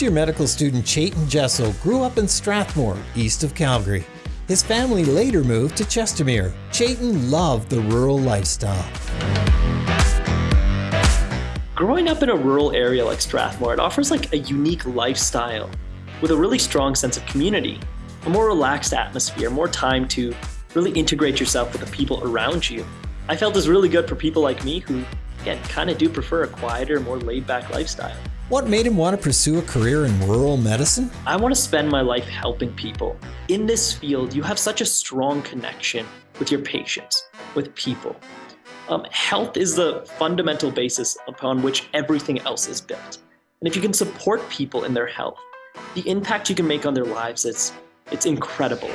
First-year medical student Chayton Jessel grew up in Strathmore, east of Calgary. His family later moved to Chestermere. Chayton loved the rural lifestyle. Growing up in a rural area like Strathmore, it offers like a unique lifestyle with a really strong sense of community, a more relaxed atmosphere, more time to really integrate yourself with the people around you. I felt is really good for people like me who, again, kind of do prefer a quieter, more laid-back lifestyle. What made him want to pursue a career in rural medicine? I want to spend my life helping people. In this field, you have such a strong connection with your patients, with people. Um, health is the fundamental basis upon which everything else is built. And if you can support people in their health, the impact you can make on their lives is it's incredible.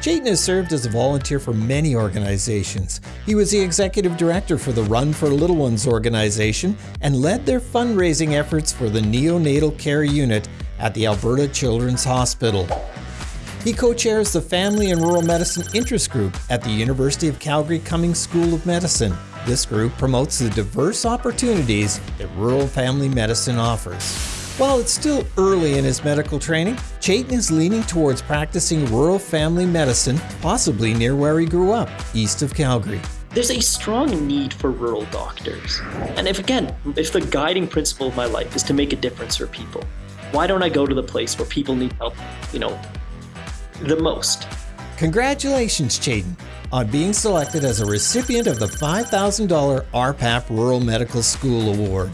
Chayton has served as a volunteer for many organizations. He was the executive director for the Run for Little Ones organization and led their fundraising efforts for the neonatal care unit at the Alberta Children's Hospital. He co-chairs the Family and Rural Medicine Interest Group at the University of Calgary Cummings School of Medicine. This group promotes the diverse opportunities that rural family medicine offers. While it's still early in his medical training, Chayton is leaning towards practicing rural family medicine, possibly near where he grew up, east of Calgary. There's a strong need for rural doctors. And if again, if the guiding principle of my life is to make a difference for people, why don't I go to the place where people need help, you know, the most? Congratulations, Chayton, on being selected as a recipient of the $5,000 RPAP Rural Medical School Award.